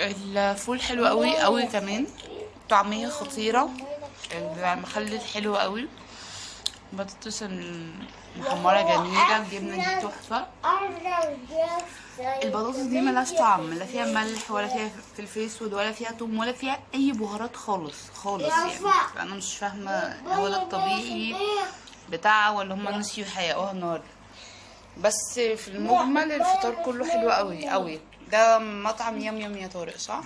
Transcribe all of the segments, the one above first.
الفول حلو قوي قوي كمان. طعمية خطيرة. المخلل حلو قوي. بطاطس المحمرة جميلة. الجبنة دي تحفة. البطاطس دي ملهاش طعم. لا فيها ملح ولا فيها فلفل اسود ولا فيها توم ولا فيها أي بهارات خالص خالص يعني. أنا مش فاهمة هو ده الطبيعي بتاعها ولا هما نسيوا يحققوها النهارده. بس في المجمل الفطار كله حلو قوي قوي. ده مطعم يم يم يا طارق صح؟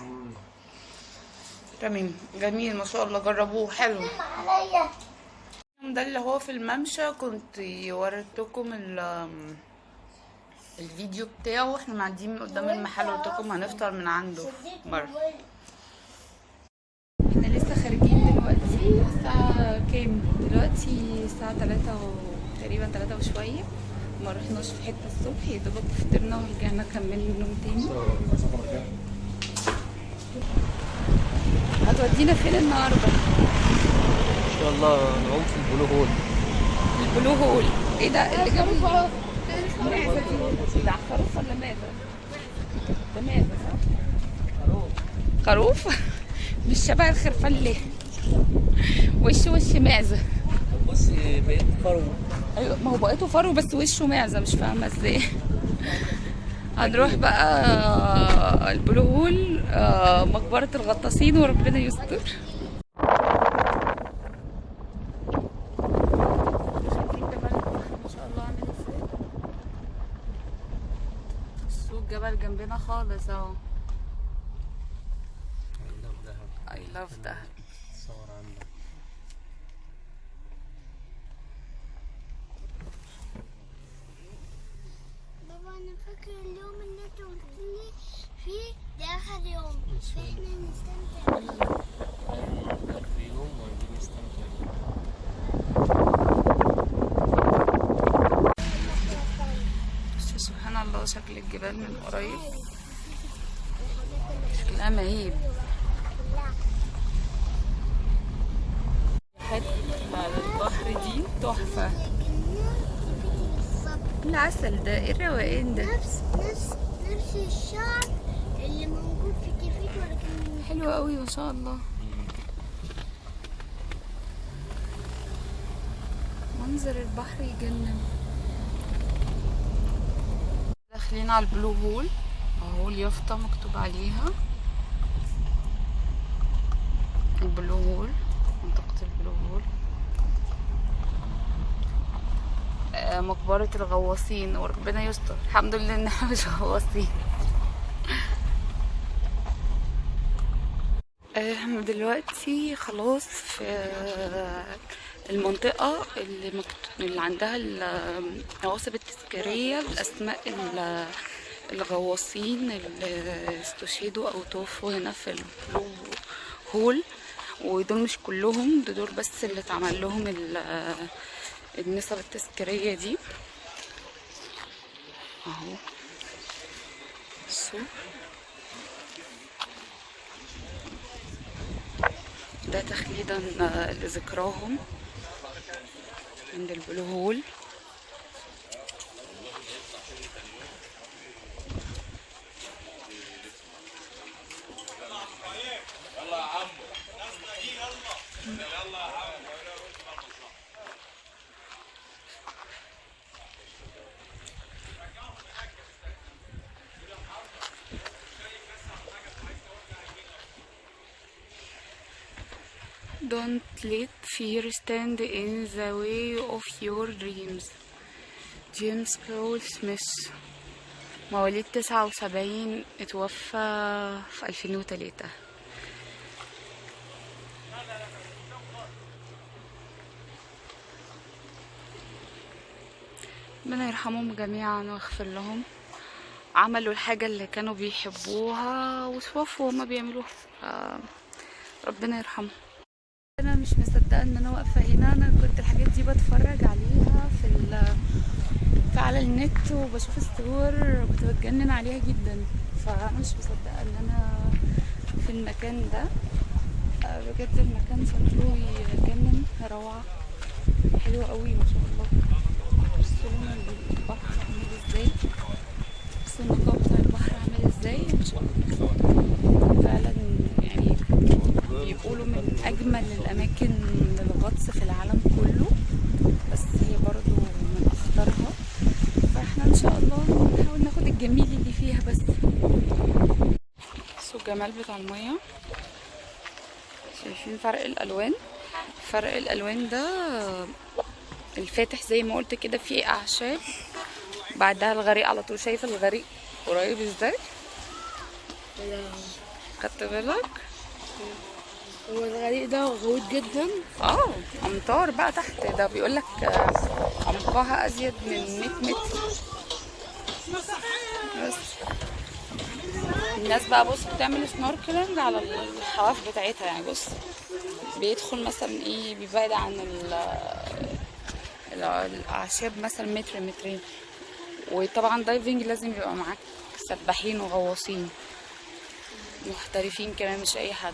تمام. جميل ما شاء الله. جربوه. حلو. ده اللي هو في الممشى كنت وريتكم ال الفيديو بتاعه. وإحنا معديين من قدام المحل قلت لكم هنفطر من عنده. بره. إحنا لسه خارجين دلوقتي الساعة كام؟ دلوقتي الساعة تلاتة و... تقريبا تلاتة وشوية. ما رحناش في حتة الصبح يا دوبك فطرنا ورجعنا كملنا النوم تاني. هتودينا فين النهارده؟ إن شاء الله نعوم في البلو هول. البلو هول. إيه ده؟ اللي جنب دي ده خروف ولا ماذا؟ ده ماذا؟ صح؟ خروف مش شبه الخرفان ليه؟ وش وش معزة بص بقيت فرو أيوه ما هو بقيته فرو بس وشه معزة مش فاهمة إزاي. هنروح بقى ال Blue Hole آه، مقبرة الغطاسين وربنا يستر. جبل جنبنا خالص أهو I love that صور عندك بابا أنا فاكر اليوم اللي انت قلت لي فيه ده اخر يوم فاحنا نستمتع بيه في يوم وعايزين نستمتع بس سبحان الله شكل الجبال من قريب شكلها مهيب حتة على البحر دي تحفة بالظبط العسل ده إيه الروقان ده. نفس نفس نفس الشعر اللي موجود في كيفيت ولكن حلو قوي ما شاء الله. منظر البحر يجنن. داخلين على البلو هول. أهو اليافطة مكتوب عليها. البلو هول منطقة البلو هول آه، مقبرة الغواصين وربنا يستر الحمد لله إحنا مش غواصين إحنا دلوقتي خلاص في المنطقة اللي. اللي عندها النواصب التذكارية بأسماء ال- الغواصين اللي استشهدوا أو توفوا هنا في البلو هول ودول مش كلهم دول بس اللي اتعمل لهم ال- النسب التذكارية دي. أهو. بصوا ده تخليدا آه، لذكراهم عند البلو هول Don't let fear stand in the way of your dreams. جيمس كول سميث مواليد تسعة وسبعين اتوفى في ألفين وتلاتة. ربنا يرحمهم جميعا ويغفر لهم. عملوا الحاجة اللي كانوا بيحبوها وتوفوا وهما بيعملوها. ف- ربنا يرحمهم. أنا مش مصدقة إن أنا واقفة هنا. أنا كنت الحاجات دي بتفرج عليها في ال في على النت وبشوف الصور كنت بتجنن عليها جدا. فأنا مش مصدقة إن أنا في المكان ده. آه، بجد المكان شكله يجنن. روعة. حلو قوي ما شاء الله. بصوا البحر عامل إزاي. بصوا النقاء بتاع البحر عامل إزاي. الله. بيقولوا من أجمل الأماكن للغطس في العالم كله بس هي برضو من اخطرها فإحنا إن شاء الله نحاول ناخد الجميل اللي فيها بس. بصوا الجمال بتاع المية. شايفين فرق الألوان. فرق الألوان ده الفاتح زي ما قلت كده فيه أعشاب. بعدها الغريق على طول. شايفه الغريق قريب إزاي؟ خدت بالك؟ هو الغريق ده غويط جدا. آه امطار بقى تحت. ده بيقول لك عمقها أزيد من 100 متر. بس. الناس بقى بص بتعمل سنوركلينج على الحواف بتاعتها يعني. بص بيدخل مثلا إيه بيبعد عن ال ال- الأعشاب مثلا متر مترين. وطبعا دايفنج لازم يبقى معاك سباحين وغواصين. محترفين كمان مش أي حد.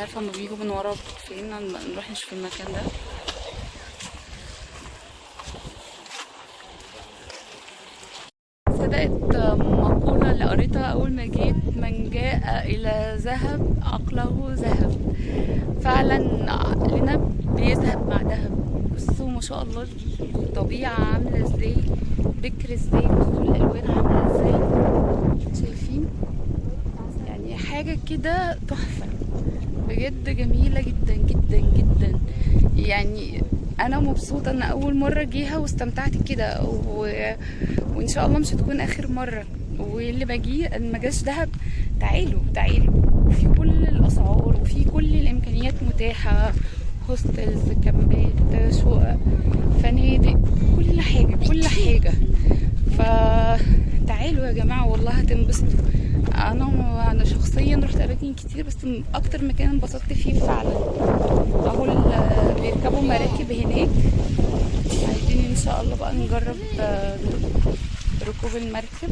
عارفة هما بيجوا من ورا فين؟ نروح نشوف المكان ده. صدقت مقولة اللي قريتها أول ما جيت من جاء إلى ذهب عقله ذهب. فعلا عقلنا بيذهب مع ذهب بصوا ما شاء الله الطبيعة عاملة إزاي؟ بكر إزاي؟ بصوا الألوان عاملة إزاي؟ شايفين؟ يعني حاجة كده تحفة. بجد جميلة جدا جدا جدا. يعني أنا مبسوطة إن أول مرة جيها واستمتعت كده و... وإن شاء الله مش هتكون آخر مرة. واللي جه ما جاش دهب تعالوا تعالوا في كل الأسعار وفي كل الإمكانيات متاحة. هوستلز كامبات شقق فنادق كل حاجة كل حاجة. فتعالوا يا جماعة والله هتنبسطوا. أنا أنا شخصيا رحت أماكن كتير بس أكتر مكان انبسطت فيه فعلا. أهو بيركبوا مراكب هناك. عايزين إن شاء الله بقى نجرب آه، ركوب المركب.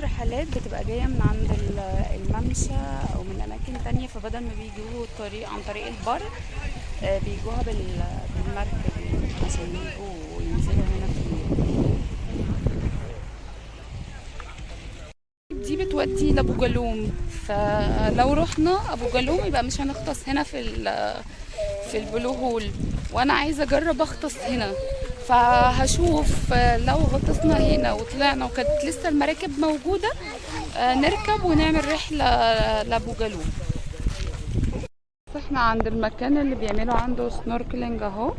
رحلات بتبقى جاية من عند ال- الممشى أو من أماكن تانية فبدل ما بيجوا الطريق عن طريق البر آه، بيجوها بال- بالمركب عشان يجوا ينزلوا هنا. في بتودي لأبو جالوم. فلو رحنا أبو جالوم يبقى مش هنغطس هنا في في ال Blue Hole. وأنا عايزة أجرب أغطس هنا. فهشوف لو غطسنا هنا وطلعنا وكانت لسه المراكب موجودة نركب ونعمل رحلة لأبو جالوم. إحنا عند المكان اللي بيعملوا عنده snorkeling أهو.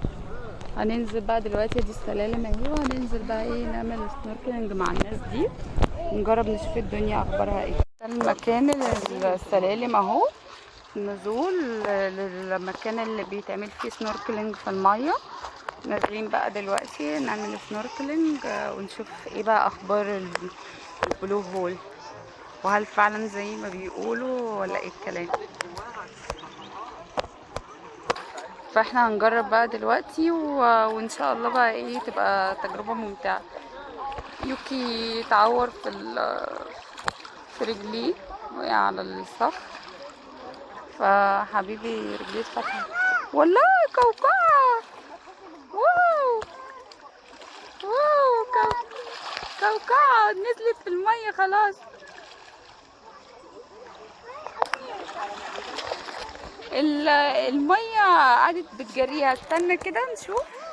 هننزل بقى دلوقتي دي السلالم أهي وهننزل بقى إيه نعمل snorkeling مع الناس دي. نجرب نشوف الدنيا أخبارها إيه. المكان السلالم أهو نزول للمكان اللي بيتعمل فيه snorkeling في المية. نازلين بقى دلوقتي نعمل snorkeling آه، ونشوف إيه بقى أخبار ال- ال Blue Hole وهل فعلا زي ما بيقولوا ولا إيه الكلام؟ فإحنا هنجرب بقى دلوقتي و... وإن شاء الله بقى إيه تبقى تجربة ممتعة. يوكي تعور في. في رجليه وقع على الصخر فحبيبي رجليه اتفتحت. والله كوكعة واو! واو! كو... كوكعة نزلت في المية خلاص. ال- المية قعدت بتجريها. استنى كده نشوف.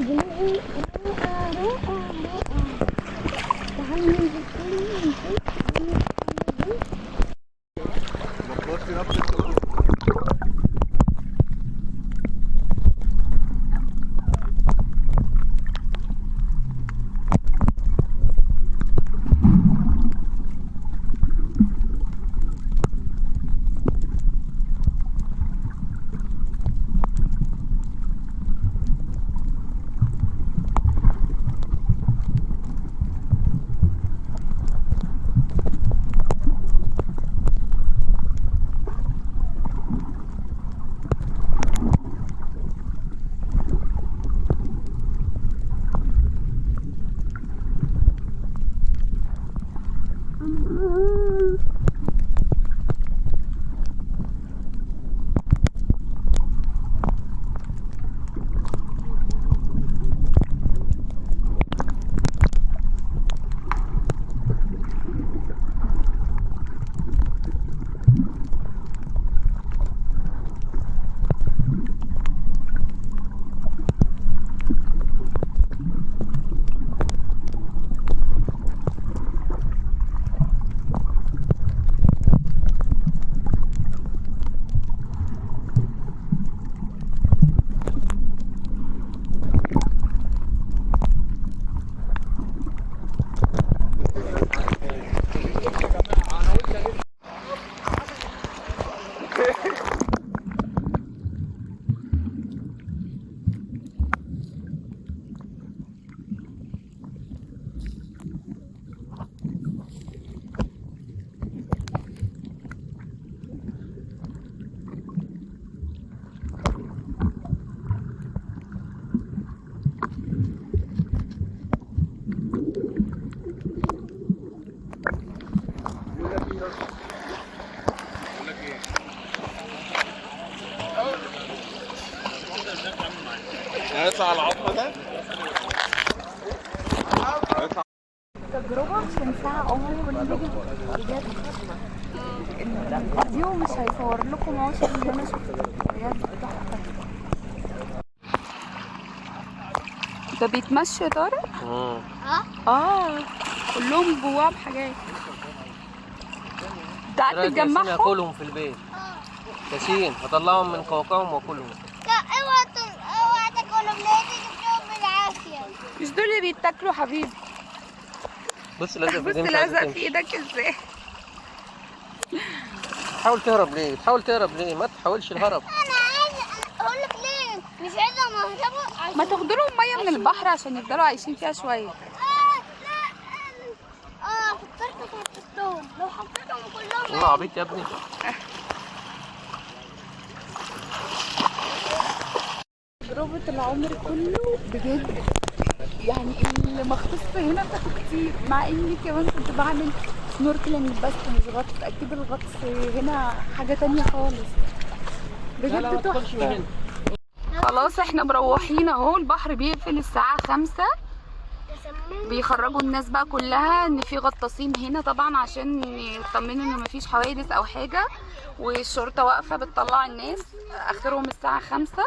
ஆறு ஆறு ஆறு هيطلع العظمه ده. تجربة مش هنساها عمري ما نيجي بجد الفيديو مش هيصور لكم عشر اللي أنا شفته. بجد. ده بيتمشى يا طارق؟ مم. آه. كلهم جواه بحاجات. ده قاعد تجمعهم هاكلهم في البيت. ياسين هطلعهم من قوقعهم وأكلهم. مش دول اللي بيتاكلوا حبيبي بص لازق بص لازق في. إيدك إزاي؟ تحاول تهرب ليه؟ تحاول تهرب ليه؟ ما تحاولش الهرب. أنا عايز أقول لك ليه؟ مش عايزة عشان ما تاخدوا لهم مية من البحر عشان يفضلوا عايشين فيها شوية. آه لا آه فكرت حطيتهم لو حطيتهم كلهم أنا عبيط يا ابني. تجربة العمر كله بجد يعني المختص هنا بتاخد كتير مع إني كمان كنت بعمل سنوركلينج بس مش غطس أكيد الغطس هنا حاجة تانية خالص. بجد تحفة. خلاص إحنا مروحين أهو البحر بيقفل الساعة خمسة. بيخرجوا الناس بقى كلها إن في غطاسين هنا طبعا عشان يطمنوا إن مفيش حوادث أو حاجة والشرطة واقفة بتطلع الناس آخرهم الساعة خمسة.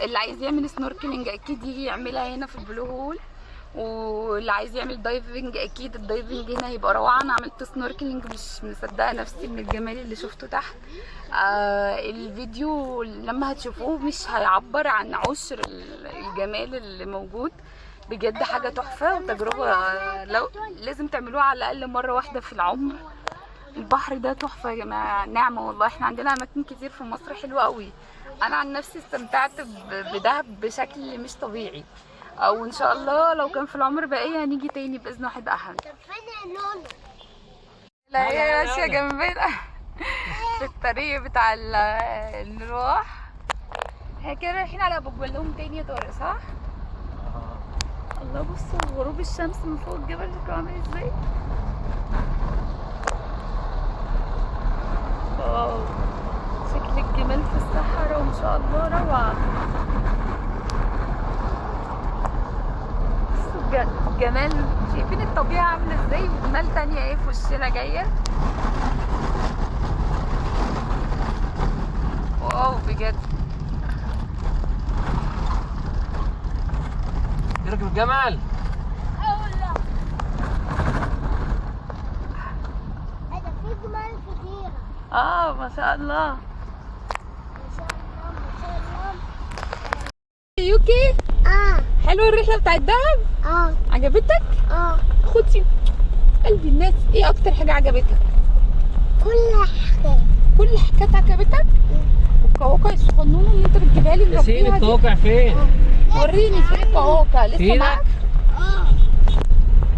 اللي عايز يعمل snorkeling أكيد يجي يعملها هنا في ال Blue Hole واللي عايز يعمل diving أكيد ال diving هنا هيبقى روعة. أنا عملت snorkeling مش مصدقة نفسي من الجمال اللي شفته تحت. آه الفيديو لما هتشوفوه مش هيعبر عن عشر ال- الجمال اللي موجود. بجد حاجة تحفة وتجربة لو لازم تعملوها على الأقل مرة واحدة في العمر. البحر ده تحفة يا جماعة نعمة والله. إحنا عندنا أماكن كتير في مصر حلوة قوي. أنا عن نفسي استمتعت بدهب بشكل مش طبيعي. أو إن شاء الله لو كان في العمر بقية هنيجي تاني بإذن واحد احد لا هي ماشيه جنبنا. في الطريق بتاع ال- النروح إحنا كده رايحين على أبو جبلهم تاني يا طارق صح؟ الله بصوا غروب الشمس من فوق الجبل شكله عامل إزاي؟ واو شكل الجمال في الصحراء وإن شاء الله روعة. بصوا الج- جمال. شايفين الطبيعة عاملة إزاي؟ وجمال تانية إيه في وشنا جاية؟ واو بجد. جمال كثيرة آه ما شاء الله. ما شاء الله ما شاء الله يوكي؟ آه حلوة الرحلة بتاعت دهب؟ آه عجبتك؟ آه خدي. قلبي الناس إيه أكتر حاجة عجبتك؟ كل حاجة كل حاجات عجبتك والقواقع الصغنونه اللي أنت بتجيبها لي ياسين مربيها دي. القواقع فين؟ وريني فين؟ لسه فينك؟ معاك؟ آه.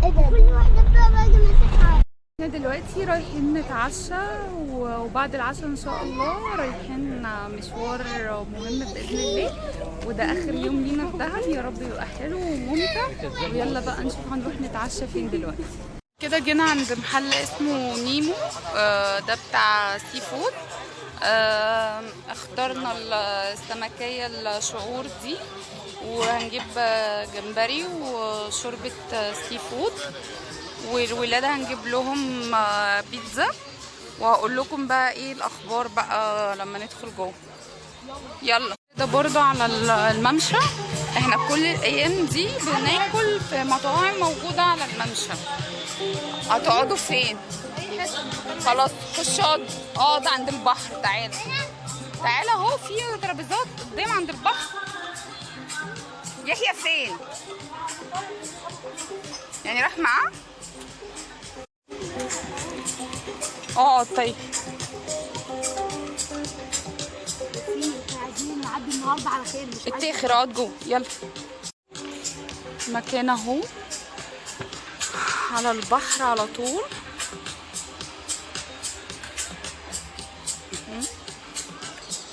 كل واحدة باجي ماسكها إحنا دلوقتي رايحين نتعشى و- وبعد العشاء إن شاء الله رايحين مشوار مهم بإذن الله. وده آخر يوم لينا في دهب. يا رب يبقى حلو وممتع. ويلا بقى نشوف هنروح نتعشى فين دلوقتي. كده جينا عند محل اسمه نيمو. آه، ده بتاع seafood. آه، اخترنا السمكة الشعور دي وهنجيب جمبري وشوربة seafood والولاد هنجيب لهم بيتزا. وهقول لكم بقى إيه الأخبار بقى لما ندخل جوه. يلا. ده برضو على ال- الممشى. إحنا كل الأيام دي بناكل في مطاعم موجودة على الممشى. هتقعدوا فين؟ خلاص خش اقعد عند البحر تعالى تعالى اهو في ترابيزات قدام عند البحر. يحيى فين؟ يعني راح معاه؟ اقعد طيب. اتاخر اقعد جوه. يلا. مكان اهو. على البحر على طول.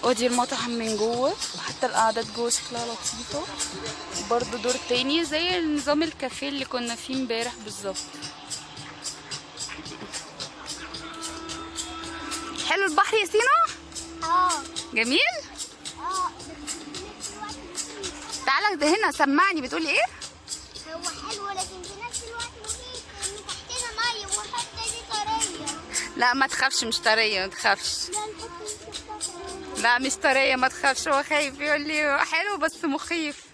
ودي المطعم من جوه وحتى القعدات جوه شكلها لطيفة. برضو دور تاني زي نظام الكافيه اللي كنا فيه امبارح بالظبط. حلو البحر يا سينا؟ آه. جميل؟ آه. تعالى ده هنا سمعني بتقولي إيه؟ هو حلو لكن في نفس الوقت مخيف ان تحتنا مية والحته دي طرية. لا ما تخافش مش طرية ما تخافش. لا مش طرية ما تخافش. هو خايف يقول لي حلو بس مخيف.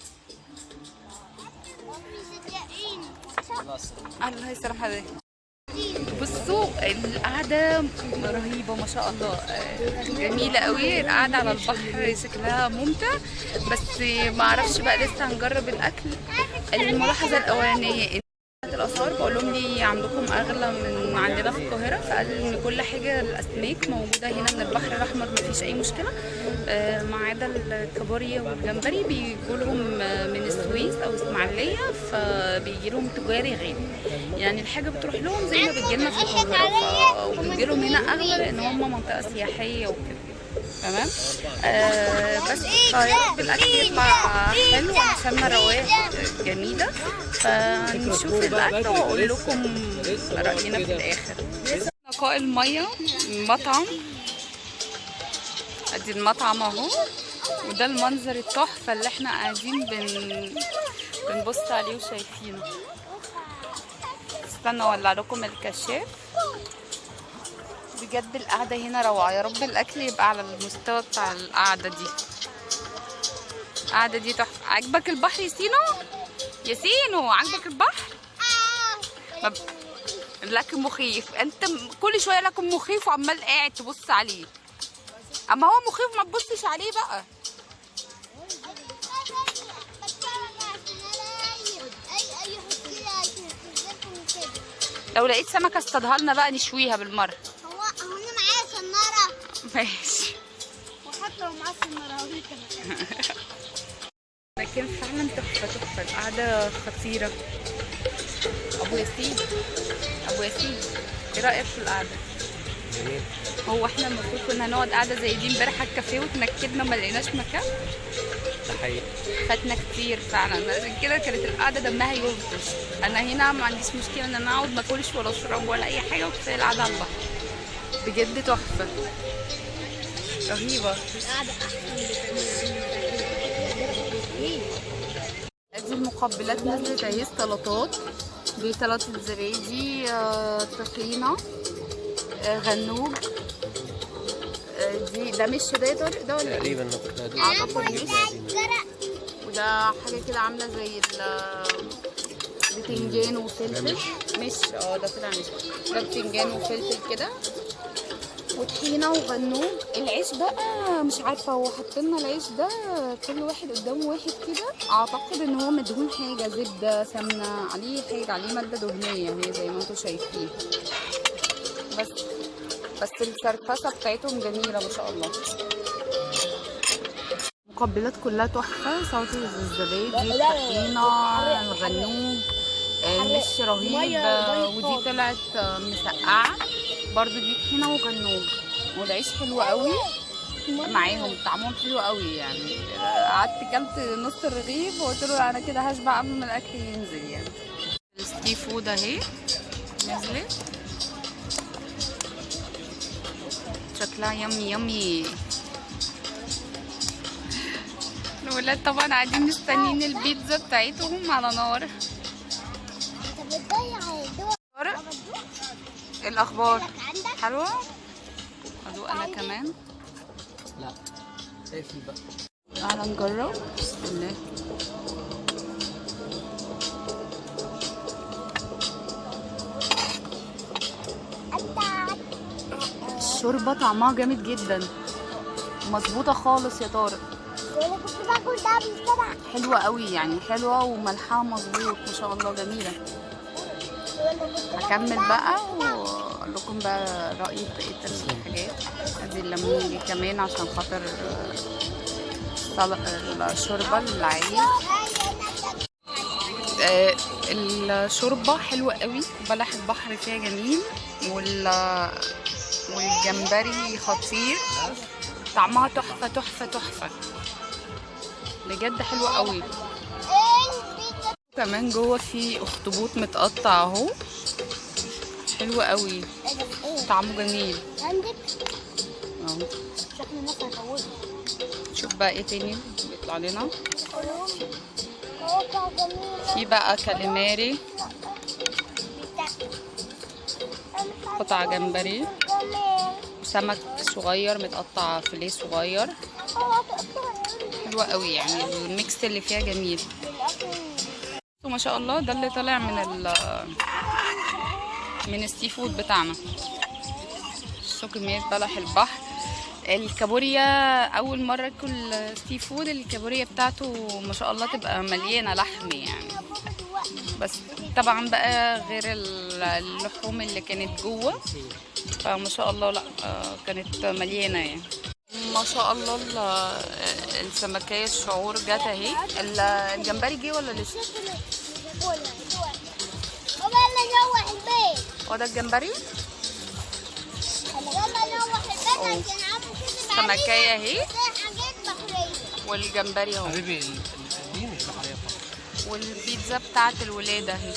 الله يسلم حضرتك. بصوا القعدة رهيبة ما شاء الله. جميلة قوي. القعدة على البحر شكلها ممتع. بس ما أعرفش بقى لسه هنجرب الأكل. الملاحظة الأولانية الأسعار بقول لهم لي عندكم أغلى من عندنا في القاهرة فقال إن كل حاجة الأسماك موجودة هنا من البحر الأحمر مفيش أي مشكلة. آه، ما عدا الكابوريا والجمبري بيجوا لهم آه، من السويس أو إسماعيلية فبيجي لهم تجاري غالي. يعني الحاجة بتروح لهم زي ما بتجي لنا في القاهرة ف- وبتجي لهم هنا أغلى لأن هم منطقة سياحية وكده. تمام؟ آه بس فيا رب الاكل يطلع حلو عشان روايح جميلة. فنشوف الأكل وأقول لكم رأينا في الآخر. نقاء المية مطعم. أدي المطعم أهو. وده المنظر التحفة اللي إحنا قاعدين بن بنبص عليه وشايفينه. استنى أولع لكم الكشاف. بجد القعدة هنا روعة. يا رب الأكل يبقى على المستوى بتاع القعدة دي. القعدة دي تحفة. عجبك البحر يا سينو؟ يا سينو عجبك البحر؟ ما ب... لكن مخيف. أنت كل شوية لكن مخيف وعمال قاعد تبص عليه. أما هو مخيف ما تبصش عليه بقى. لو لقيت سمكة اصطادها لنا بقى نشويها بالمرة هو هو أنا معايا صناره ماشي وحتى لو صناره هوريك لكن فعلا تحفة تحفة. القعدة خطيرة. أبو ياسين. أبو ياسين إيه رأيك في القعدة؟ جميل. هو إحنا المفروض كنا نقعد قعدة زي دي امبارح على الكافيه وتنكدنا ما لقيناش مكان؟ ده حقيقي. فاتنا كتير فعلا. عشان كده كانت القعدة دمها يوفش أنا هنا ما عنديش مشكلة إن أنا أقعد ما أكلش ولا أشرب ولا أي حاجة وكفاية القعدة على البحر. بجد تحفة. رهيبة. ادي المقبلات نزلت اهي سلطات. دي سلطة زبادي آه، طحينة آه، غنوج. آه، دي ده مش ده ده ولا إيه؟ تقريبا نقطة أعتقد مش جرى وده ده حاجة كده عاملة زي ال بتنجان وفلفل. مش آه ده طلع مش. ده بتنجان وفلفل كده. وطحينة وغنوج. العيش بقى مش عارفة هو حاطين لنا العيش ده كل واحد قدامه واحد كده. أعتقد إن هو مدهون حاجة زبدة سمنة عليه حاجة عليه مادة دهنية هي زي ما أنتم شايفين. بس بس السرفسه بتاعتهم جميلة ما شاء الله. المقبلات كلها تحفة سلطه الزبادي الطحينة الغنوج آه، مش رهيب. آه، ودي طلعت آه، مسقعة. برضو دي طحينه وغنوج والعيش حلو قوي. معاهم طعمهم حلو قوي يعني. قعدت كلت نص الرغيف وقلت له أنا كده هشبع قبل ما الاكل ينزل يعني. السي فود اهي. نزلت. شكلها يمي يمي. الولاد طبعا قاعدين مستنيين البيتزا بتاعتهم على نار. الأخبار. عندك حلوة؟ أدوق أنا كمان. لا. اقفل بقى؟ تعالى نجرب. بسم الله الشوربة طعمها جامد جدا. مظبوطة خالص يا طارق. أنا كنت باكل ده قبل كده حلوة قوي يعني حلوة وملحها مظبوط ما شاء الله جميلة. هكمل بقى واقول لكم بقى رايي في بقية الحاجات؟ ادي الليمون كمان عشان خاطر آه، الشوربة العيش. آه، الشوربة حلوة قوي بلح البحر فيها جميل وال والجمبري خطير. طعمها تحفة تحفة تحفة. بجد حلوة قوي. كمان جوه في أخطبوط متقطع أهو. حلو قوي. طعمه جميل. عندك؟ أهو. شكل الناس هيطولوا. شوف بقى إيه تاني بيطلع لنا. في بقى calamari. قطع جمبري. سمك صغير متقطع فيليه صغير. حلوة قوي يعني ال mix اللي فيها جميل. وما شاء الله ده اللي طالع من ال من ال seafood بتاعنا. شو كمية بلح البحر. الكابوريا أول مرة أكل seafood الكابوريا بتاعته ما شاء الله تبقى مليانة لحم يعني. بس طبعا بقى غير ال- اللحوم اللي كانت جوه فما شاء الله لا آه، كانت مليانة يعني. ما شاء الله ال- السمكة الشعور جت أهي. ال- الجمبري جه ولا لسه؟ بابا يلا نروح البيت. هو ده الجمبري؟ يلا نروح البيت أوه. عشان عمو كده سمكية اهي. والجمبري اهو. حبيبي ال- ال- دي مش بحرية خالص والبيتزا بتاعت الولاد اهي.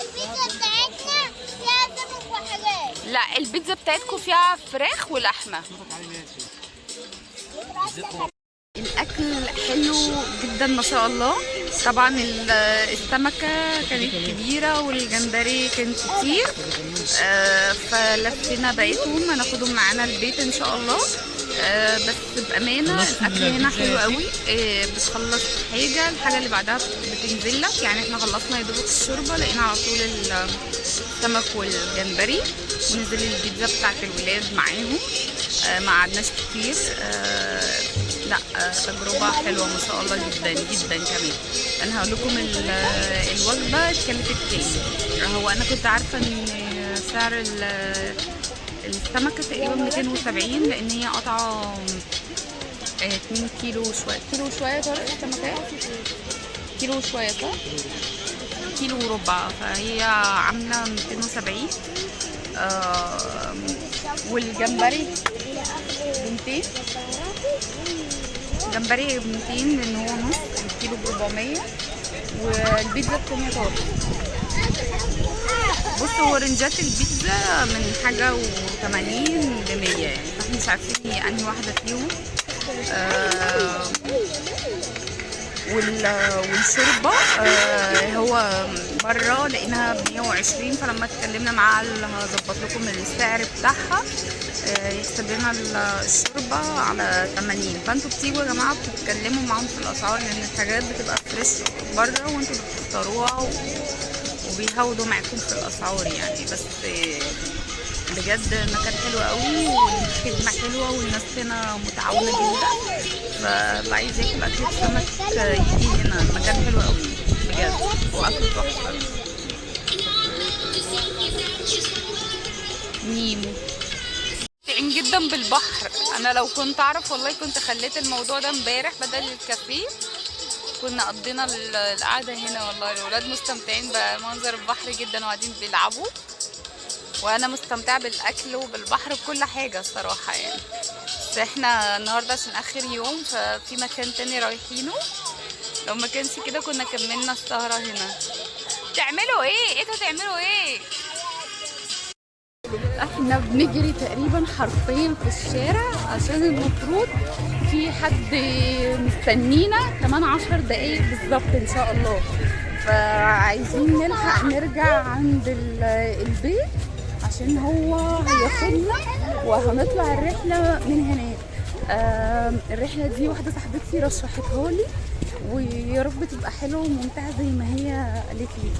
البيتزا بتاعتنا فيها سمك وحاجات لا البيتزا بتاعتكم فيها فراخ ولحمة. الأكل حلو جدا ما شاء الله. طبعا ال- السمكة كانت كبيرة والجمبري كان كتير آه، فلفينا بقيتهم هناخدهم معانا البيت إن شاء الله. آه، بس بأمانة الأكل هنا حلو قوي. آه، بتخلص حاجة الحاجة اللي بعدها بتنزل لك. يعني إحنا خلصنا يا دوبك الشوربة لقينا على طول ال- السمك والجمبري. ونزل البيتزا بتاعت الولاد معاهم. آه، ما قعدناش كتير. لا تجربة حلوة ما شاء الله جدا جدا كمان. أنا هقول لكم ال- الوجبة اتكلفت كام. هو أنا كنت عارفة إن سعر ال- السمكة تقريبا 270 لأن هي قطعة آه، 2 كيلو شوية كيلو شوية طارق السمكة؟ كيلو شوية صح؟ كيلو وربع. فهي عاملة 270 آه والجمبري ب 200 جمبري ب 200 لأن هو نص الكيلو ب 400 والبيتزا التانية طارق بص هو رنجات البيتزا من حاجة و80 ل 100 يعني فاحنا مش عارفين هي أنهي واحدة فيهم. آه وال- والشوربة آه، هو بره لقيناها ب 120 فلما اتكلمنا معاه قال هظبط لكم السعر بتاعها. آه، يحسب لنا ال- الشوربة على 80 فانتوا بتيجوا يا جماعة بتتكلموا معاهم في الأسعار لأن الحاجات بتبقى فريش بره وانتوا بتختاروها وبيهودوا معاكم في الأسعار يعني بس بجد مكان حلو قوي والخدمة حلوة والناس هنا متعاونة جدا. فاللي عايز ياكل أكل سمك يجي هنا. المكان حلو قوي بجد وأكل تحفة. نيمو مستمتعين جدا بالبحر. أنا لو كنت أعرف والله كنت خليت الموضوع ده امبارح بدل الكافيه. كنا قضينا ال- القعدة هنا والله. الولاد مستمتعين بمنظر البحر جدا وقاعدين بيلعبوا. وأنا مستمتعة بالأكل وبالبحر بكل حاجة الصراحة يعني. بس إحنا النهارده عشان آخر يوم ففي مكان تاني رايحينه. لو ما كانش كده كنا كملنا السهرة هنا. تعملوا إيه؟ إيه تعملوا إيه؟ إحنا بنجري تقريبا حرفيا في الشارع عشان المفروض في حد مستنينا كمان عشر دقايق بالظبط إن شاء الله. فعايزين نلحق نرجع عند ال- البيت عشان هو هياخدنا وهنطلع الرحلة من هناك. آم، الرحلة دي واحدة صاحبتي رشحتها لي ويا رب تبقى حلوة وممتعة زي ما هي قالت لي.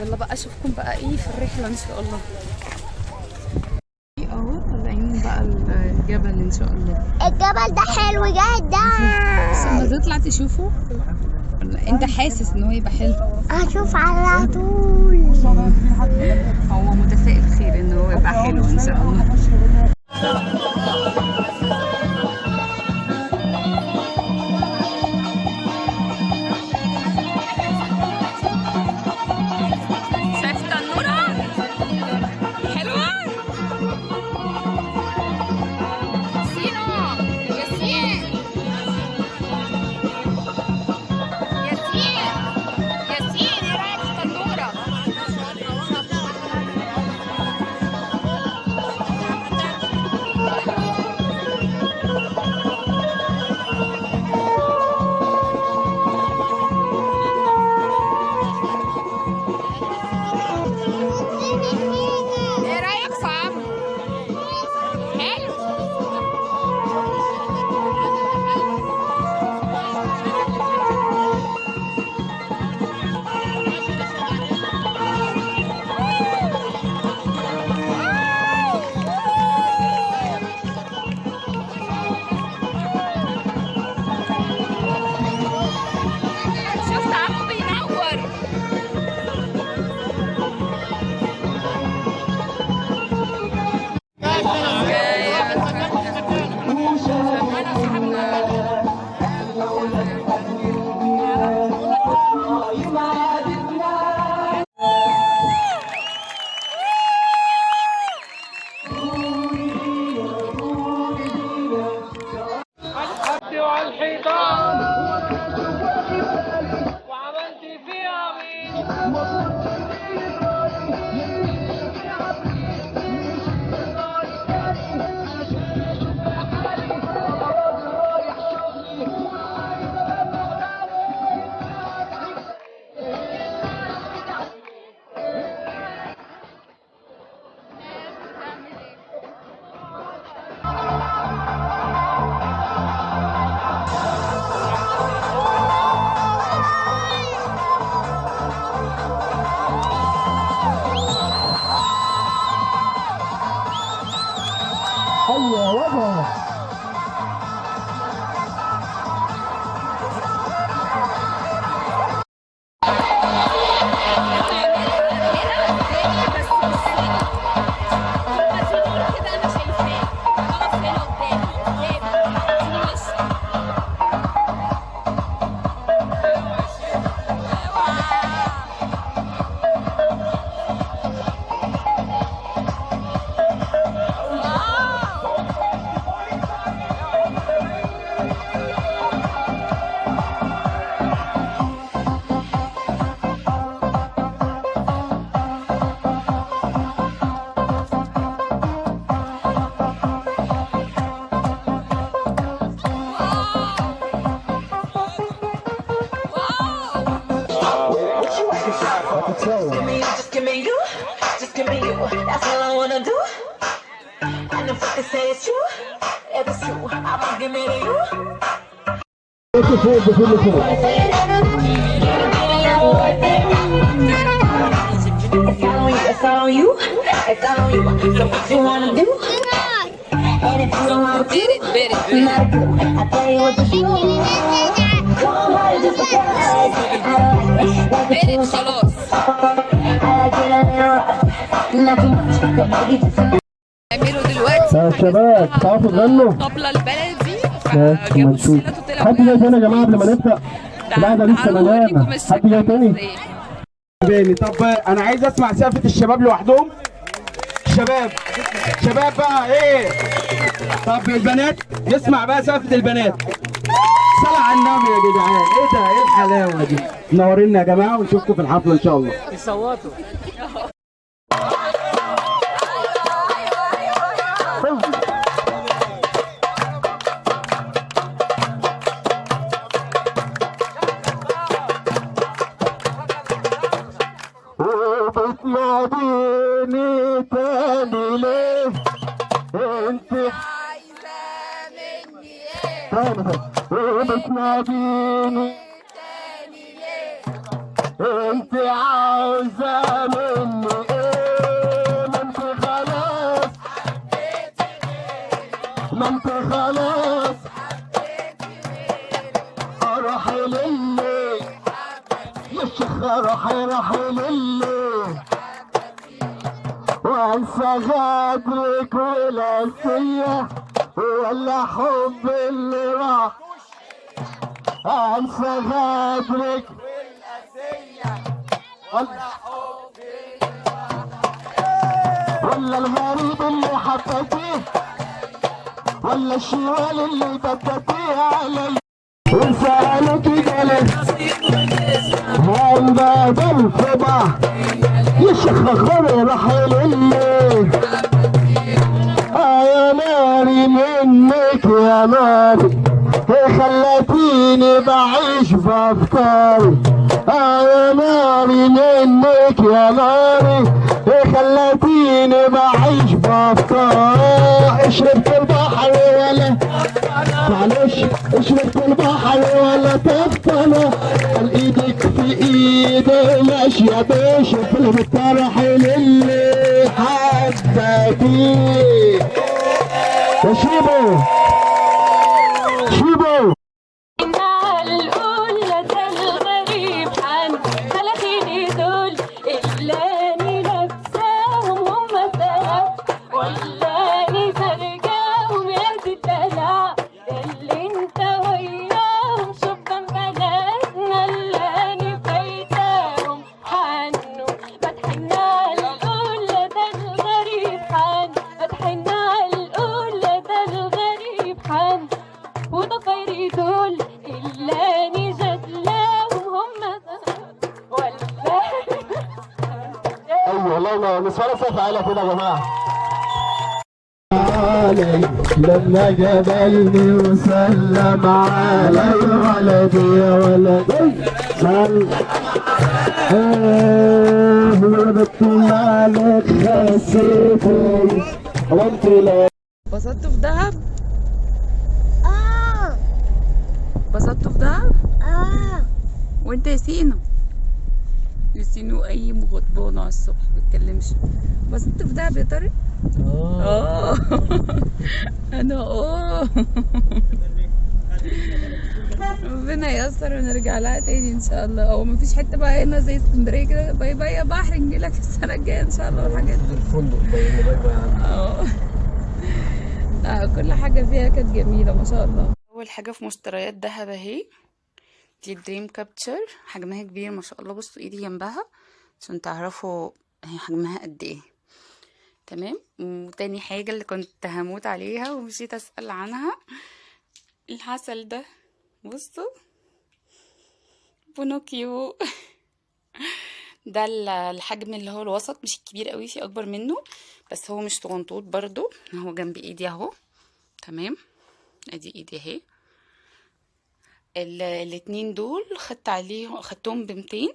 يلا بقى أشوفكم بقى إيه في الرحلة إن شاء الله. أهو طالعين بقى الجبل إن شاء الله. الجبل ده حلو جدا. بس لما تطلع تشوفه أنت حاسس إن هو يبقى حلو. هشوف على طول. هو متفائل خير إن هو يبقى حلو إن شاء الله. Maybe just a نعمله دلوقتي يا شباب تعرفوا تغنوا؟ الطبلة البلدي حد جاي تاني يا جماعة قبل ما نبدا لا ده لسه حد جاي تاني طب أنا عايز أسمع سقفة الشباب لوحدهم. شباب. شباب بقى إيه؟ طب البنات نسمع بقى سقفة البنات. صلى على النبي يا جدعان. إيه ده؟ إيه الحلاوة دي؟ منورينا يا جماعة ونشوفكم في الحفلة إن شاء الله. بتناديني انت عاوزة مني إيه ما انت خلاص ما انت خلاص أروح للي يا شيخ أروح أروح للي وانسى غدرك والاسية ولا حب اللي راح انسى غدرك ولا الغريب اللي حطيتيه. ولا الشوال اللي بدتيه علي. وسألك جلس هم بدل يشيخ خبر رحل اللي آه يا ناري منك يا ناري. خلتيني بعيش بافكاري آه يا ناري منك يا ناري. خلتيني بعيش بافكاري شربت البحر ولا معلش. شربت البحر ولا قال إيدك في ايدي ماشية بشوف الطرح للي حبتيه يا كده يا جماعة لما جبلني وسلم علي ولدي يا ولدي سلم إيه خسيتي وانت لا اتبسطتوا في دهب آه اتبسطتوا في دهب آه وانت يا سينو ياسينو اي مغضبانة على الصبح ما بيتكلمش دهب يا طارق آه. أنا آه. ربنا ييسر ونرجع لها تاني إن شاء الله. أو مفيش حتة بقى هنا زي اسكندرية كده باي باي يا بحر نجيلك السنة الجاية إن شاء الله والحاجات دي. الفندق باي باي آه. كل حاجة فيها كانت جميلة ما شاء الله. أول حاجة في مشتريات دهب أهي دي dream catcher حجمها كبير ما شاء الله. بصوا إيدي جنبها عشان تعرفوا هي حجمها قد إيه. تمام. وتاني حاجة اللي كنت هموت عليها ومشيت أسأل عنها العسل ده بصوا بينوكيو. ده ال- الحجم اللي هو الوسط مش الكبير قوي في أكبر منه بس هو مش صغنطوط برضو هو جنب إيدي أهو. تمام. أدي إيدي أهي. الاتنين دول خدت عليهم خدتهم بمتين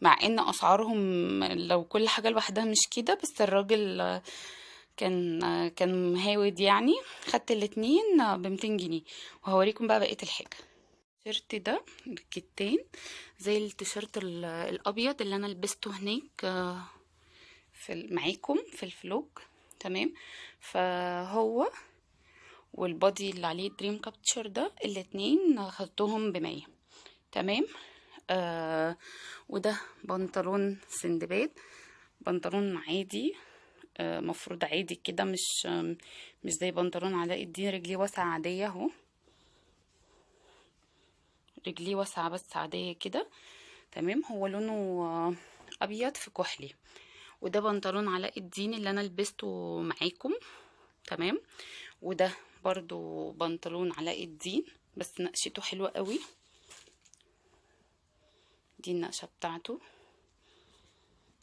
مع إن أسعارهم لو كل حاجة لوحدها مش كده بس الراجل كان كان مهاود يعني خدت الاتنين بمتين جنيه. وهوريكم بقى بقية الحاجة. التيشيرت ده الكتان زي التيشيرت ال- الأبيض اللي أنا لبسته هناك آه، في معاكم في الفلوج. تمام؟ فهو والبادي اللي عليه دريم كابتشر ده الاتنين خدتهم بمية. تمام؟ آه وده بنطلون سندباد. بنطلون عادي آه مفروض عادي كده مش مش زي بنطلون علاء الدين. رجليه واسعة عادية أهو. رجليه واسعة بس عادية كده. تمام؟ هو لونه آه، أبيض في كحلي. وده بنطلون علاء الدين اللي أنا لبسته معاكم. تمام؟ وده برضو بنطلون علاء الدين بس نقشته حلوة قوي. دي النقشة بتاعته.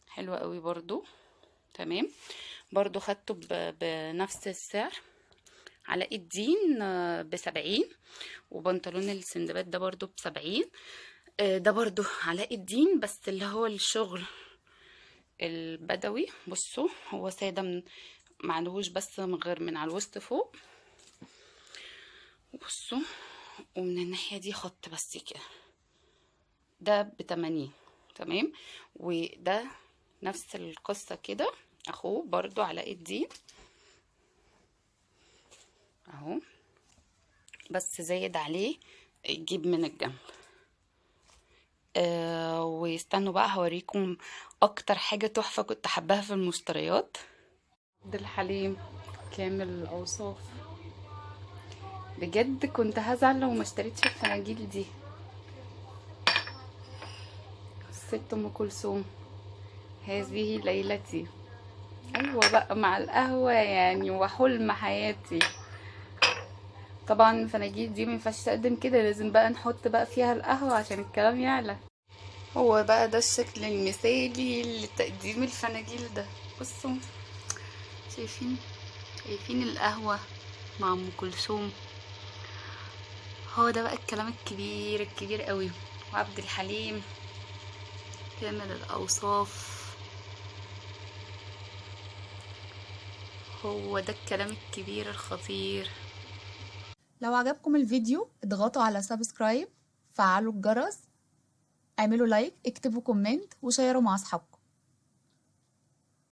حلوة قوي برضو. تمام. برضو خدته بنفس السعر. علاء الدين آه، بسبعين وبنطلون السندباد ده برضو بسبعين. آه، ده برضو علاء الدين بس اللي هو الشغل البدوي. بصوا هو سادة من معلهوش بس من غير من على الوسط فوق. بصوا ومن الناحية دي خط بس كده ده بتمانين تمام؟ وده نفس القصة كده. أخوه برضو علاء الدين. أهو. بس زايد عليه جيب من الجنب. آه واستنوا بقى هوريكم أكتر حاجة تحفة كنت حباها في المشتريات. عبد الحليم كامل الاوصاف بجد كنت هزعل لو ما اشتريتش الفناجيل دي. ست أم كلثوم. هذه ليلتي. أيوه بقى مع القهوة يعني وحلم حياتي. طبعا الفناجيل دي ما ينفعش تقدم كده لازم بقى نحط بقى فيها القهوة عشان الكلام يعلى. هو بقى ده الشكل المثالي لتقديم الفناجيل ده. بصوا شايفين؟ شايفين القهوة مع أم كلثوم. هو ده بقى الكلام الكبير الكبير قوي. وعبد الحليم كامل الأوصاف. هو ده الكلام الكبير الخطير. لو عجبكم الفيديو اضغطوا على subscribe فعلوا الجرس اعملوا like اكتبوا comment وشيروا مع أصحابكم.